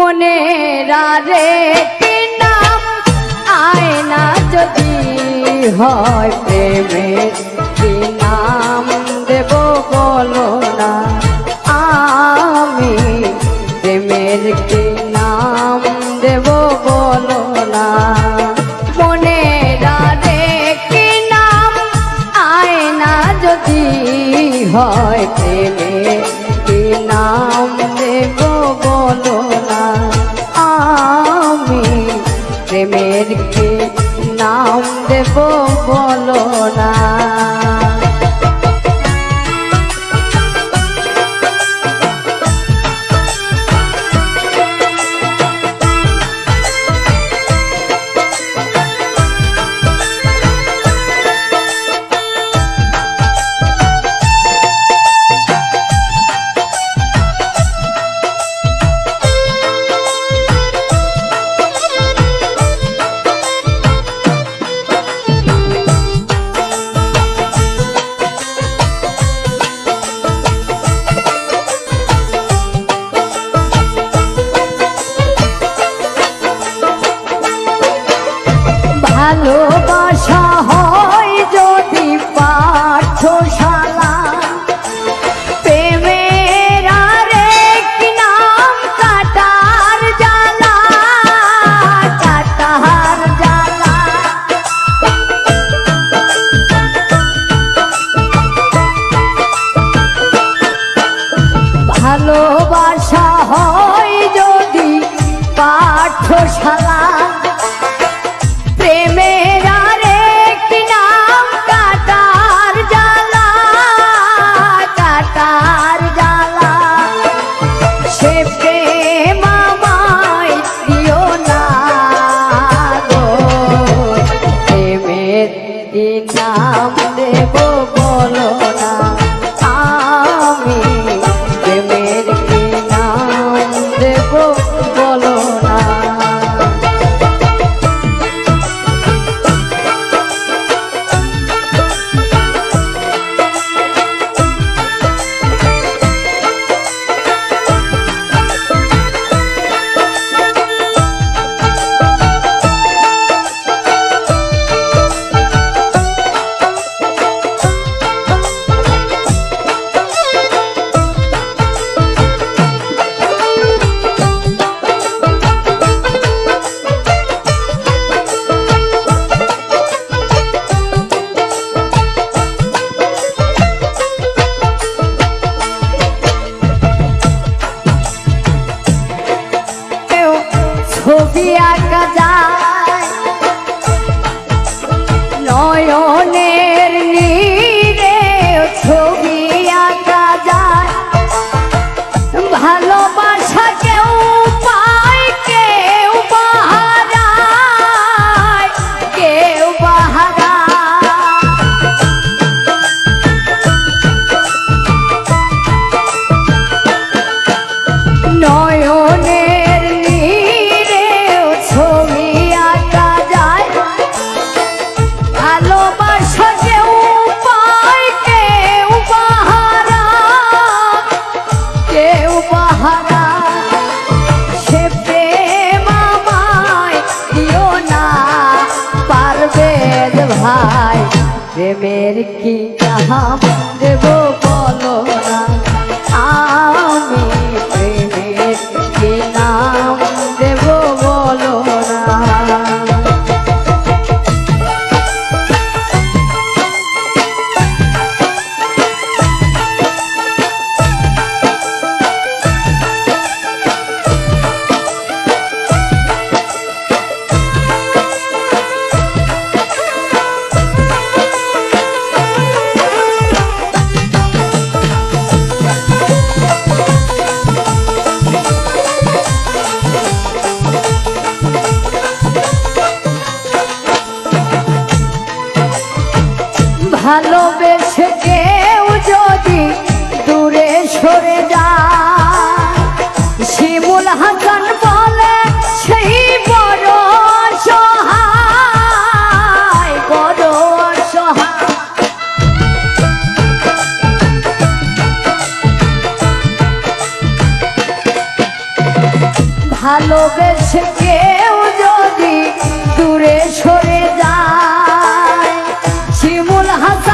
মনে রে নাম আয়না যদি হয় প্রেমের কি নাম দেব বলো না, আমি প্রেমের কি নাম দেব বলো না। মনে রে কি নাম আয়না যদি হয় প্রেমের প্রেমের ভালোবাসা হয় যদি পাঠশালা। প্রেমের কাটার কাটার সে দিও না নাম দেব ভাই প্রেমের কি নাম ভালোবেসে কেউ যদি দূরে সরে যায়, শিমুল হাসান বলে সেই বড় ভালোবেসে কেউ যদি দূরে সরে Hộp.